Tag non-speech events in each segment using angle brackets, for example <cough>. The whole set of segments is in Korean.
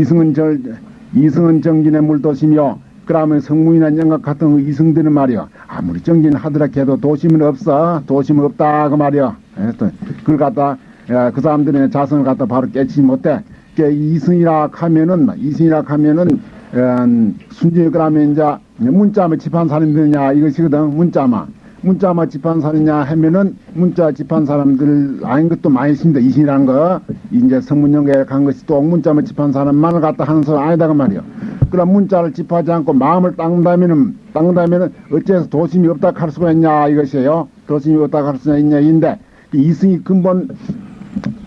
이승은 절 이승은 정진의 물도시며 그러면 성문이나 영각 같은 그 이승들은 말이야 아무리 정진 하더라 해도 도심은 없어. 도심은 없다 그 말이야 그걸 갖다 야, 그 사람들의 자성을 갖다 바로 깨치지 못해. 그 이승이라 하면은 이승이라 하면은 음, 순전히 그러면 이제 문자만 집한 사람들이냐 이것이거든 문자만 문자만 집한 사람이냐 하면은 문자 집한 사람들 아닌 것도 많이 있습니다. 이신이라는 거. 이제 성문연계에 간 것이 또 문자만 집한 사람만을 갖다 하는 소리 아니다 그 말이요. 그럼 문자를 집하지 않고 마음을 닦는다면은 닦는다면은 어째서 도심이 없다 할 수가 있냐 이것이에요. 도심이 없다 할 수가 있냐 인데 이승이 근본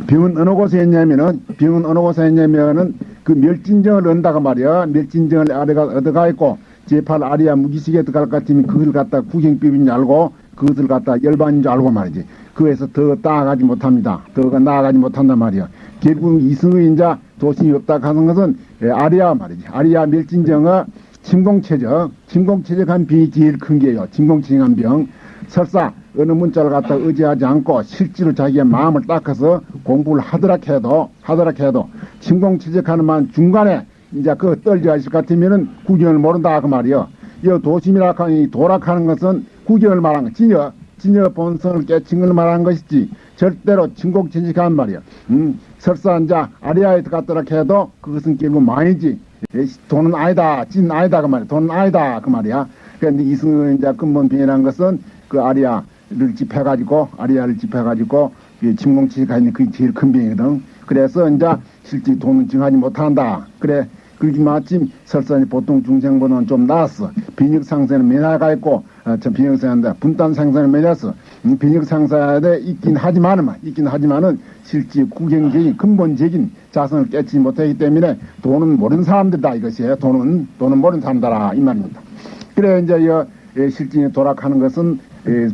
병은 어느 곳에 했냐면은 병은 어느 곳에 했냐면은 그 멸진정을 얻다가 말이야 멸진정을 아래가 얻어가 있고 제8 아리아 무기식에 들어갈 것 같으면 그걸 갖다 구경법인 줄 알고 그것을 갖다 열반인 줄 알고 말이지. 그에서 더 나아가지 못합니다. 더가 나아가지 못한단 말이야. 결국 이승의 인자 도심이 없다 하는 것은 예, 아리아 말이지. 아리아 멸진정의 침공체적 침공체적한 병이 제일 큰 게요. 침공체적한 병. 설사 어느 문자를 갖다 의지하지 않고 실제로 자기의 마음을 닦아서 공부를 하더라 해도 하더라 해도 침공치적하는 만 중간에 이제 그 떨져 있을 것 같으면은 구경을 모른다 그 말이요. 이 도심이라 하니 도락하는 것은 구경을 말한 거 진여 진여 본성을 깨친 걸 말하는 것이지 절대로 침공치적한 말이요. 음, 설사 이제 아리아에 갔더라 해도 그것은 결국 망이지. 돈은 아니다, 진 아니다 그 말이야. 돈은 아니다 그 말이야. 그런데 이승의 이제 근본 병이라는 것은 그 아리아를 집해가지고 아리아를 집해가지고 침공치가 있는 그게 제일 큰 병이거든. 그래서 이제 실제 돈은 증하지 못한다. 그래 그렇게 마침 설산이 보통 중생보다는 좀 나았어. 빈익 상세는 매나가 있고 어, 저 빈익 상세인데 분단 상세는 음, 빈익 상세에 있긴 하지만은 있긴 하지만은 실제 구경적인 근본적인 자성을 깨치지 못하기 때문에 돈은 모르는 사람들이다 이것이에요. 돈은 돈은 모르는 사람들아 이 말입니다. 그래 이제 이 실진이 도락하는 것은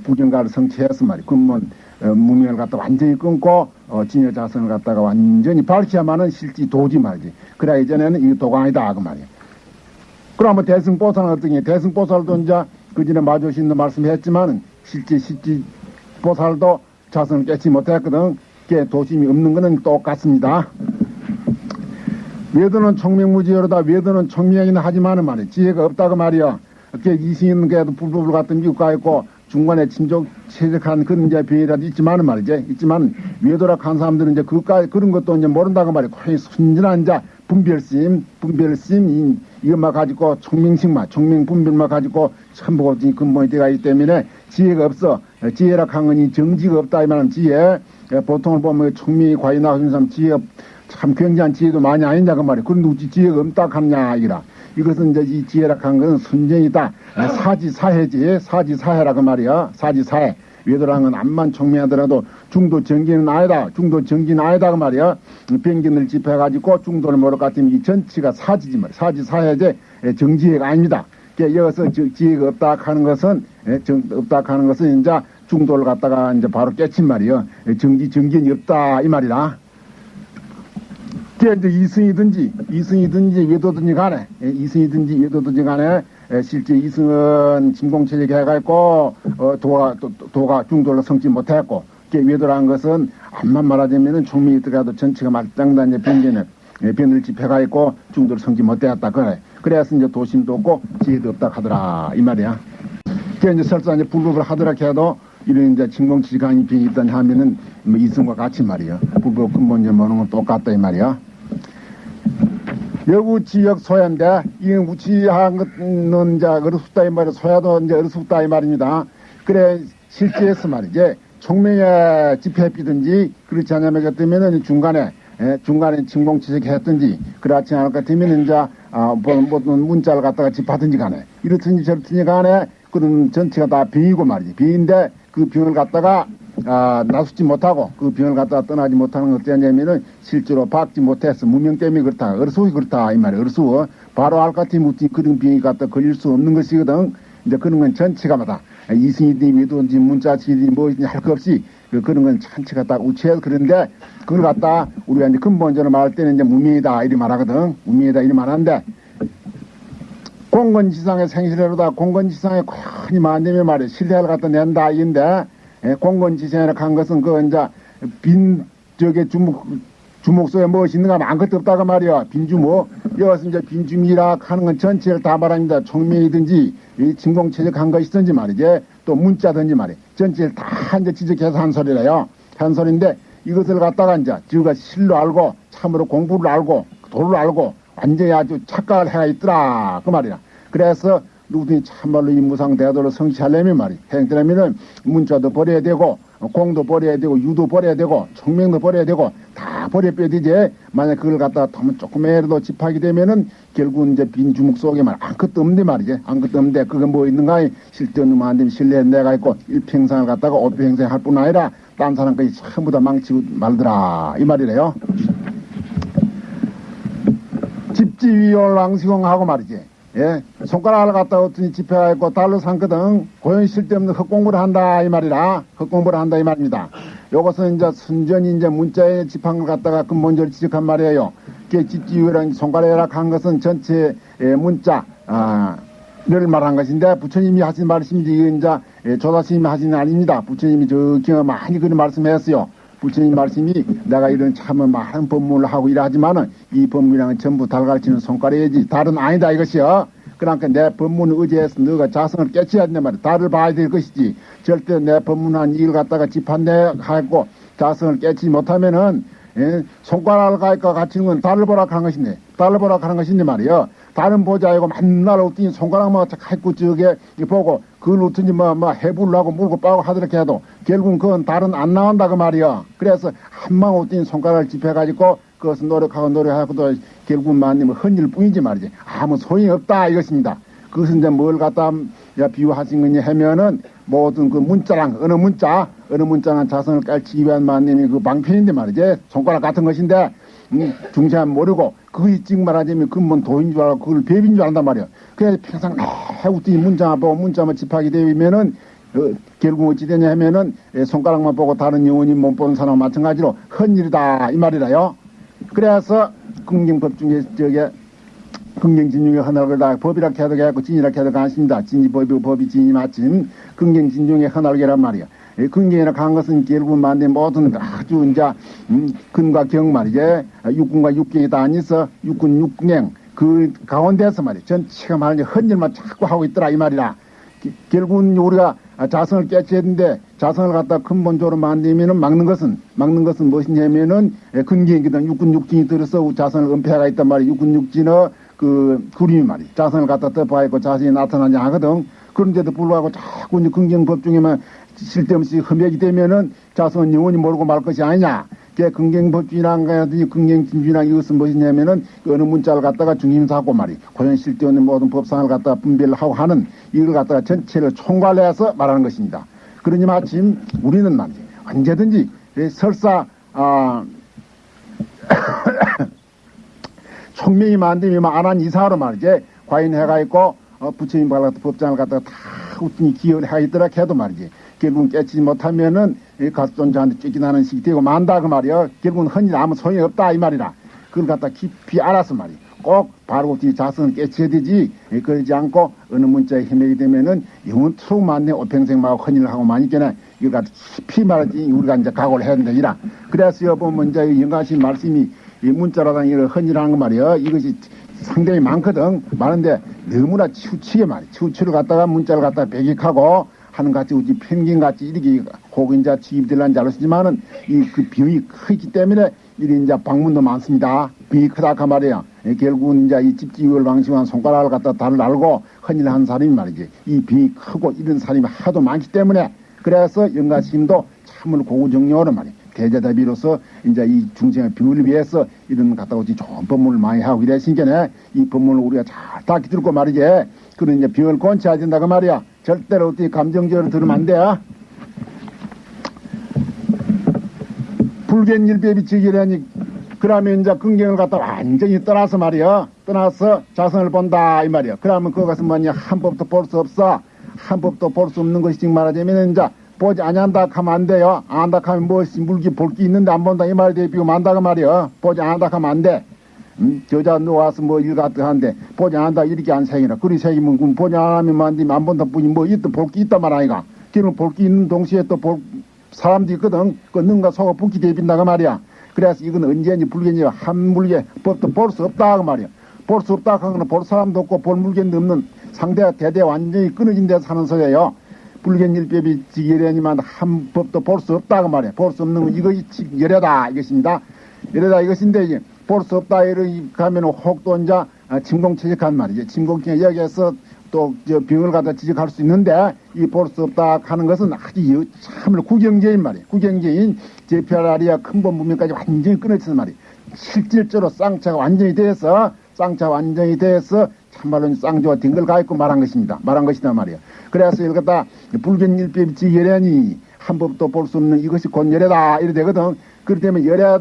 부경가를 성취해서 말이 근본 어, 무명을 갖다 완전히 끊고 어, 진여 자성을 갖다가 완전히 밝혀야만은 실지 도지 말지. 그래 이전에는 이 도강이다 그 말이야. 그러면 대승보살은 어떠냐? 대승보살도 이제 그 전에 마주신도 말씀했지만은 실제 실지 보살도 자성을 깨치 못했거든. 그게 도심이 없는 거는 똑같습니다. 외도는 청명무지여로다 외도는 청명이긴 하지만은 말이야. 지혜가 없다고 말이야. 그게 이승인 게도 불법을 같은 미국 가 있고 중간에 침적 체적한 그런 이제 병이라도 있지만은 말이지 있지만 외도락한 사람들은 이제 그까지 그런 것도 이제 모른다고 말이야 거의 순진한 이제 분별심 분별심 이것만 가지고 총명식만 총명 분별만 가지고 전부 근본이 되어 있기 때문에 지혜가 없어. 지혜락한 건이 정지가 없다 이 말은 지혜. 보통을 보면 총명이 과연 나오는 사람 지혜 참 굉장한 지혜도 많이 아니냐 그 말이야 그런데 어찌 지혜가 없다 하느냐 이라 이것은 이제 이 지혜락한 것은 순전이다. 사지사해지, 사지사해라 그 말이야. 사지사해. 외도랑은 암만 청명하더라도 중도 정기는 아니다. 중도 정기는 아니다 그 말이야. 병균을 집해가지고 중도를 모를 것 같으면 이 전치가 사지지 말이야. 사지사해제 정지혜가 아닙니다. 여기서 지혜가 없다 하는 것은 정, 없다 하는 것은 이제 중도를 갖다가 이제 바로 깨친 말이요. 정지 정기는 없다 이 말이다. 그게 이제 이승이든지 이승이든지 외도든지 간에 예, 이승이든지 외도든지 간에 예, 실제 이승은 진공체적 해가있고 어, 도가 도, 도가 중도로 성지 못했고 외도라는 것은 암만 말하자면은 총명이 들어가도 전체가 말짱단 이제 변견을 예, 변을 집해가 있고 중도로 성지 못되었다 그래. 그래서 이제 도심도 없고 지혜도 없다 하더라 이 말이야. 그게 이제 설사 이제 불법을 하더라 해도 이런 이제 진공치간이 병이 있다 하면은 뭐 이승과 같이 말이야. 불법 근본 이제 뭐는 건 똑같다 이 말이야 여구 지역 소야인데 이 것은 이제 어르숙다 이 말이 소야도 이제 어르숙다 이 말입니다. 그래 실제에서 말이지. 총명의 집회비든지 그렇지 않으면 같으면은 중간에 예, 중간에 침공치색 했든지 그렇지 않을 것 같으면 이제 아, 뭐, 뭐 문자를 갖다가 집하든지 간에. 이렇든지 저렇든지 간에 그런 전체가 다 병이고 말이지. 병인데 그 병을 갖다가 아, 나서지 못하고 그 병을 갖다가 떠나지 못하는 것 어떠냐면은 실제로 박지 못해서 무명 때문에 그렇다. 어르수이 그렇다. 이 말이야. 어르수. 바로 알까티 무티 그런 병이 갖다 걸릴 수 없는 것이거든. 이제 그런 건 전체가 마다 이승이든 위도든지 문자치든 뭐든지 할 것 없이 그, 그런 건 전체가 다 우체해서 그런데 그걸 갖다 우리가 이제 근본적으로 말할 때는 이제 무명이다 이리 말하거든. 무명이다 이리 말하는데 공건지상의 생실해로다 공건지상에 괜히 만되면 말이야. 신뢰를 갖다 낸다 이인데 공건지상이라 한 것은 그 이제 빈 저게 주목 주목 속에 무엇이 있는가 아무것도 없다고 말이야. 빈주목. 여기서 이제 빈주미라 하는 건 전체를 다 말합니다. 총명이든지 이 진공체적 한 것이든지 말이지. 또 문자든지 말이야. 전체를 다 이제 지적해서 한 소리래요. 한 소리인데 이것을 갖다가 이제 지우가 실로 알고 참으로 공부를 알고 도를 알고 완전히 아주 착각을 해가 있더라. 그 말이야. 그래서 누구든지 참말로 이 무상 대도를 성취하려면 말이 행되려면은 문자도 버려야 되고 공도 버려야 되고 유도 버려야 되고 청명도 버려야 되고 다 버려 빼야 되지 만약 그걸 갖다가 더면 조금이라도 집하게 되면은 결국 이제 빈 주먹 속에 말 아무것도 없는데 말이지 아무것도 없는데 그게 뭐 있는가? 실전으로 안 되면 신뢰 내가 있고 일평생을 갖다가 오평생 할 뿐 아니라 딴 사람까지 전부 다 망치고 말더라. 이 말이래요. 집지위원 왕시공하고 말이지 예, 손가락을 갖다 어더니 집회가 있고 달러 삼거든 고연 쓸데없는 헛공부를 한다 이 말이라 헛공부를 한다 이 말입니다. 요것은 이제 순전히 이제 집한 걸 갖다가 근본적으로 지적한 말이에요. 그 집지위랑 손가락이라 한 것은 전체 예, 문자 아, 를 말한 것인데 부처님이 하신 말씀이지 이제 예, 조사스님이 하신 게 아닙니다. 부처님이 저기 많이 그런 말씀했어요. 부처님 말씀이 내가 이런 참 많은 법문을 하고 일하지만은 이 법문이랑은 전부 달가르치는 손가락이지 달은 아니다 이것이요. 그러니까 내 법문을 의지해서 너가 자성을 깨쳐야 된단 말이야. 달을 봐야 될 것이지. 절대 내 법문한 일 갖다가 집한내 하고 자성을 깨치지 못하면은 예? 손가락을 가니까 갇히는 건 달을 보라 하는 것인데 달을 보라 하는 것인데 말이요. 다른 보자 이고 맨날 어떤 손가락만 갖고 저게 보고 그걸 어떤지 뭐, 뭐 하고 물고 빠고 하더라도 해도 결국은 그건 달은 안 나온다 그 말이야. 그래서 한방 어떤 손가락을 집해가지고 그것을 노력하고 노력하고도 결국은 만님 헌일 뿐이지 말이지. 아무 소용이 없다 이것입니다. 그것은 이제 뭘 갖다 비유하신 거냐 하면은 모든 그 문자랑 어느 문자 어느 문자는 자성을 깔치기 위한 만님이 그 방편인데 말이지 손가락 같은 것인데 음, 중세한 모르고 그게 지금 말하자면 근본 도인 줄 알고 그걸 배빈 줄 안단 말이야. 그래서 평생 해우더니 문자만 보고 문자만 집하게 되면은 어, 결국 어찌 되냐 하면은 예, 손가락만 보고 다른 영혼이 못 보는 사람과 마찬가지로 헌일이다 이 말이라요. 그래서 긍정법 중에 저게 긍정진중의 하나를 다 법이라 해도 개고 진이라 해도 가십니다. 진이 법이고 법이 진이 마침 긍정진중의 하나를란 말이야. 긍정이라 한 것은 결국 만대 모든 아주 이제 음, 근과 경 말이지 육군과 육경이 다 아니서 육군 육경 그 가운데서 말이야 전체가 말이지 헌일만 자꾸 하고 있더라 이 말이라 결국은 우리가 자성을 깨쳐야 되는데 자성을 갖다 근본적으로 만들면은 막는 것은 막는 것은 무엇이냐면은 근경이든 육군 육진이 들어서 자성을 은폐가 있단 말이야 육군 육진의 그 그림이 말이야 자성을 갖다 덮어 있고 자성이 나타나지 하거든. 그런데도 불구하고 자꾸 이제 긍정법 중에만 쓸데없이 흠액이 되면은 자성은 영원히 모르고 말 것이 아니냐. 그 긍정법주의란 거든지 긍정진주의란 이것은 무엇이냐면은 그 어느 문자를 갖다가 중심사고 말이 고연 쓸데없는 모든 법상을 갖다가 분별을 하고 하는 이걸 갖다가 전체를 총괄해서 말하는 것입니다. 그러니 마침 우리는 말이지 언제든지 설사 아 <coughs> 총명이 만들면 안한 이사로 말이지. 과인 해가 있고 어, 부처님 발라도 법장을 갖다가 다 우tun이 기여를 하있더라 해도 말이지 결국은 깨치지 못하면은 가스존자한테 쫓겨나는 식이 되고 만다 그 말이야. 결국은 헌일 아무 소용이 없다 이 말이라. 그걸 갖다 깊이 알아서 말이야. 꼭 바로 뒤 자성을 깨쳐야 되지. 그러지 않고 어느 문자에 힘내게 되면은 영원토록 만내 오평생마고 헌일을 하고 마니께나 이걸 갖다 깊이 말하지 우리가 이제 각오를 해야 된다 이라. 그래서 여보 먼저 영가신 말씀이 이 문자라는 이걸 헌일하는 거 말이야. 이것이 상당히 많거든. 많은데 너무나 치우치게 말이야. 치우치를 갖다가 문자를 갖다가 배격하고 하는 같이 우지 펭귄같이 이렇게 혹인자 지입들란 잘못이지만은 이 그 비용이 크기 때문에 이리 이제 방문도 많습니다. 비용이 크다 그 말이야. 결국은 이제 이 집지율 방식한 손가락을 갖다 달을 알고 헌일 한 사람이 말이지. 이 비용이 크고 이런 사람이 하도 많기 때문에 그래서 영가심도 참으로 고구정령으로 말이야. 대자대비로서 이제 이 중생의 비밀을 위해서 이런 갖다 오지 좋은 법문을 많이 하고 이랬으니까 이 법문을 우리가 잘딱 들고 말이지. 그런 이제 병을 권치해야 된다고 말이야. 절대로 어떻게 감정적으로 들으면 안 돼. 불견일배비 지기라니 그러면 이제 긍경을 갖다 완전히 떠나서 말이야. 떠나서 자성을 본다 이 말이야. 그러면 그것은 뭐냐 한 법도 볼 수 없어. 한 법도 볼 수 없는 것이 지금 말하자면 이제 보지 아니한다 하면 안 돼요. 안다 하면 무엇이 물기 볼 게 있는데 안 본다 이 말에 비고 만다 그 말이야. 보지 않는다 하면 안 돼. 음? 저자 누워서 뭐 일같다 하는데 보지 않는다 이렇게 안 생이라 그리 생기면 그럼 않으면 만디면 안 본다 뿐이 뭐 있다 볼 게 있단 말 아이가 그러면 볼 게 있는 동시에 또 볼 사람도 있거든 그 능가 속아 붓기 대빈다가 말이야 그래서 이건 언제인지 불견이 한 물개 법도 볼 수 없다 그 말이야. 볼 수 없다 하는 볼 사람도 없고 볼 물견도 없는 상대가 대대 완전히 끊어진 데서 사는 소리예요. 불견일법이 지게려니만 한 법도 볼 수 없다 그 말이야. 볼 수 없는 건 이것이 열애다 이것입니다. 열애다 이것인데 이제 볼수 없다 이렇게 가면 혹도 이제 침공체직한 말이지. 침공체 여기에서 또 저 병을 갖다 지적할 수 있는데 이 볼수 없다 하는 것은 아주 참으로 구경제인 말이에요. 구경제인 제피아라리아 큰본 문명까지 완전히 끊어지는 말이에요. 실질적으로 쌍차가 완전히 돼서 쌍차 완전히 돼서 참말로 쌍조가 딩글 가 있고 말한 것입니다. 말한 것이다 말이에요. 그래서 이걸 갖다 불견일법이 지열애니 한 법도 볼 수 없는 이것이 곧 열애다 이래 되거든. 그렇기 때문에 열애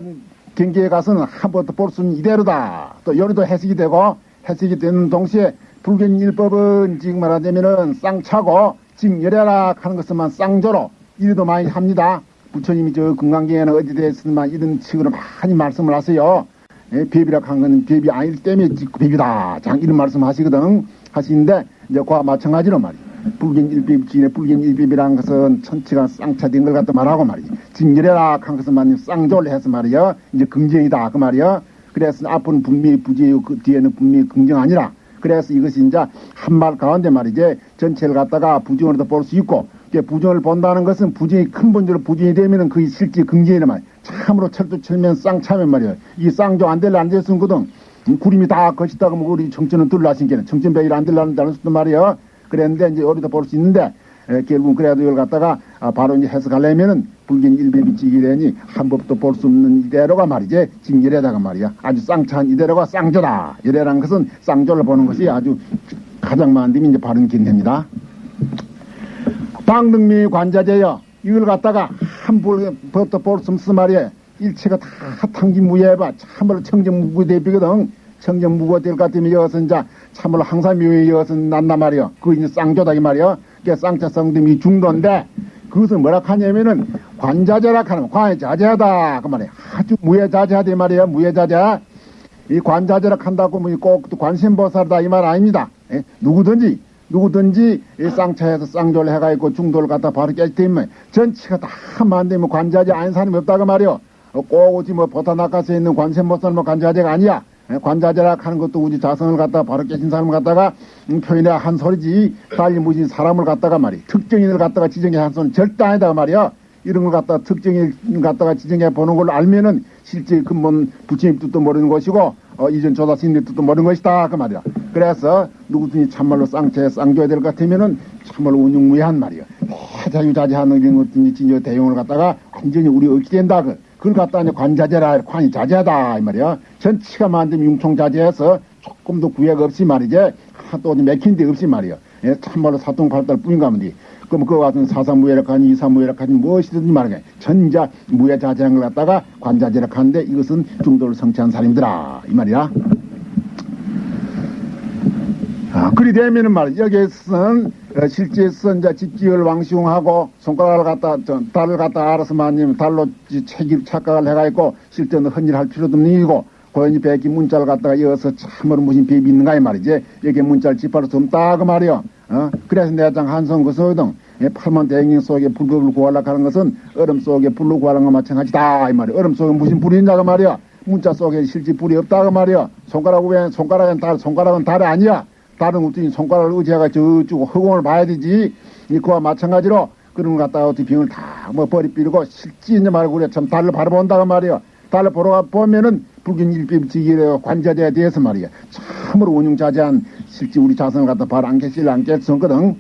경계에 가서는 한 법도 볼수 있는 이대로다. 또 열애도 해석이 되고 해석이 되는 동시에 불견일법은 지금 말하자면은 쌍차고 지금 열애라 하는 것은만 쌍조로 이래도 많이 합니다. 부처님이 저 금강경에는 어디 대해서만 이런 식으로 많이 말씀을 하세요. 예, 배비라 한 거는 배비 아닐 때문에 배비다. 장 이런 말씀 하시거든. 하시는데 이제 그와 마찬가지로 말이야. 불견 일비입 지인의 불견 일비이라는 것은 천치가 쌍차된 걸 갖다 말하고 말이 야. 진열해라 한 것은 말이 쌍조를 해서 말이야. 이제 긍정이다 그 말이야. 그래서 앞은 분명히 부지요 그 뒤에는 분명히 긍정 아니라. 그래서 이것이 이제 한 말 가운데 말이지 전체를 갖다가 부정으로도 볼 수 있고 부정을 본다는 것은 부정이 큰 본질로 부정이 되면은 그게 실제 긍정이란 말이야. 참으로 철도 철면 쌍차면 말이야. 이 쌍조 안 될라 안 됐은 거든. 구름이 다 것이다고 뭐 우리 정천은 둘라신 게는 정천백일 안 될라는 수도 말이야. 그랬는데 이제 어디다 볼 수 있는데 에, 결국은 그래도 이걸 갖다가 아, 바로 이제 해석하려면은 불긴 일비비지기래니 한 법도 볼 수 없는 이대로가 말이지. 지금 이래다가 말이야. 아주 쌍차한 이대로가 쌍조다. 이래라는 것은 쌍조를 보는 것이 아주 가장 데이 이제 바른 긴입니다. 방등미 관자재여 이걸 갖다가 한 법도 볼 수 없어 말이야. 일체가 다 탕기무예봐. 참으로 청정무구대비거든. 청정무구될 것 같으면 이제 참으로 항상 묘에 여기서 난단 말이야 그 이제 쌍조다 이 말이야 그게 쌍자성됨이 중도인데 그것은 뭐라 하냐면은 관자재라 하는 관자재하다. 그 말이야 아주 무예자재하다 이 말이야 무예자재 이 관자재라 한다고 뭐꼭 관심보살이다 이 말 아닙니다. 예? 누구든지 누구든지 이 쌍차에서 쌍조를 해가 있고 중도를 갖다 바로 깨뜨리면 전체가 다 만들면 관자재 아닌 사람이 없다고 말이요 꼭 오지 뭐 보타 낚아서 있는 관세보살 뭐 관자재가 아니야 관자재라 하는 것도 우리 자성을 갖다가 바로 깨진 사람을 갖다가 음, 표현해 한 소리지. 달리 무지 사람을 갖다가 말이 특정인을 갖다가 지정해 한 소리는 절대 아니다 말이야. 이런 걸 갖다가 특정인 갖다가 지정해 보는 걸로 알면은 실제 근본 부처님 뜻도 모르는 것이고 어, 이전 조사 스님의 뜻도 모르는 것이다. 그 말이야. 그래서 누구든지 참말로 쌍채 쌍줘야 될 것 같으면은 참말로 운용무해한 말이야. 자유자재하는 이런 것든지 진짜 대용을 갖다가 완전히 우리 얻게 된다. 그 그걸 갖다 이제 관자재라 관이 자재하다 이 말이야. 전치가 만든 융통자재해서 조금 더 구애가 없이 말이지 또 맥힌 데 없이 말이야. 예, 참말로 사통팔달 뿐인가 하면 그럼 그거 같은 사사무예락하니 이사무예락하니 무엇이든지 말이야. 전자 무예자재한 걸 갖다가 관자재라 하는데 이것은 중도를 성취한 사람이더라 이 말이야 아, 그리 되면은 말이야. 여기에서는 어, 실제에서 이제 집지을 왕시웅하고 손가락을 갖다 저, 달을 갖다 알아서 만님 달로 책임 착각을 해가 있고 실제는 헌일할 필요도 없는 일이고 고연히 백기 문자를 갖다가 이어서 참으로 무슨 비비 있는가 이 말이지. 여기 문자를 집바로 좀 따 그 말이요 어? 그래서 내장 한성 그 소등 팔만 대행인 속에 불법을 구하려고 하는 것은 얼음 속에 불로 구하는 것 마찬가지다 이 말이야 얼음 속에 무슨 불이 있냐 그 말이야 문자 속에 실제 불이 없다 그 말이야 손가락 왜 손가락은 달 손가락은 달이 아니야 다른 것들이 손가락을 의지해가 저쪽 허공을 봐야 되지. 그와 마찬가지로 그런 걸 갖다가 어떻게 병을 다 뭐 버리 삐르고 실지 있냐 말고 그래 참 달을 바로 본다고 말이야. 달을 보러 보면은 불균 일비지기래 관자재에 대해서 말이야. 참으로 운용자재한 실제 우리 자성을 갖다 바로 안 깨질 안 깼었거든.